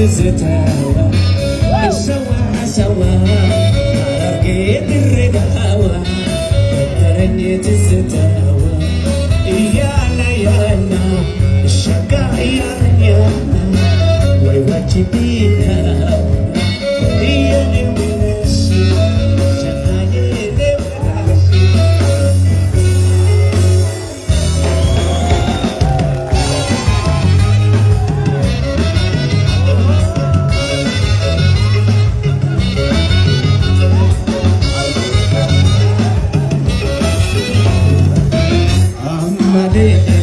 is eternal. my day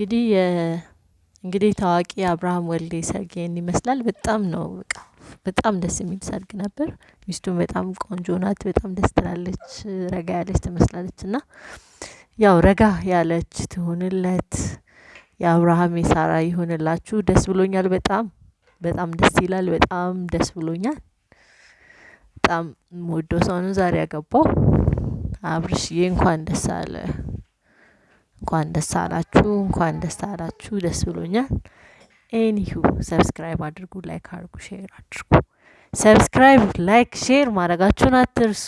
እንግዲህ እንግዲህ ታዋቂ አብርሃም ወልዴ ሰርግ ይህን ይመስላል። በጣም ነው በቃ በጣም ደስ የሚል ሰርግ ነበር። ሚስቱን በጣም ቆንጆ ናት። በጣም ደስ ትላለች። ረጋ ያለች ትመስላለች እና ያው ረጋ ያለች ትሆንለት የአብርሃም የሳራ ይሆንላችሁ። ደስ ብሎኛል። በጣም በጣም ደስ ይላል። በጣም ደስ ብሎኛል። በጣም የምወደው ሰው ዛሬ ያገባው። አብርሽዬ እንኳን ደስ አለ። እንኳን ደስ አላችሁ፣ እንኳን ደስ አላችሁ። ደስ ብሎኛል። anyhow subscribe አድርጉ፣ like አድርጉ፣ share አድርጉ። subscribe፣ like፣ share ማድረጋችሁን አትርሱ።